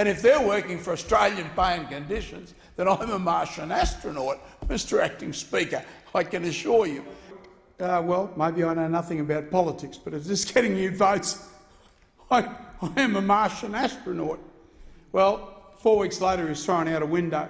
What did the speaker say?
And if they're working for Australian pay and conditions, then I'm a Martian astronaut, Mr Acting Speaker, I can assure you. Uh, well, maybe I know nothing about politics, but if this is getting you votes, I, I am a Martian astronaut. Well, four weeks later he's thrown out a window.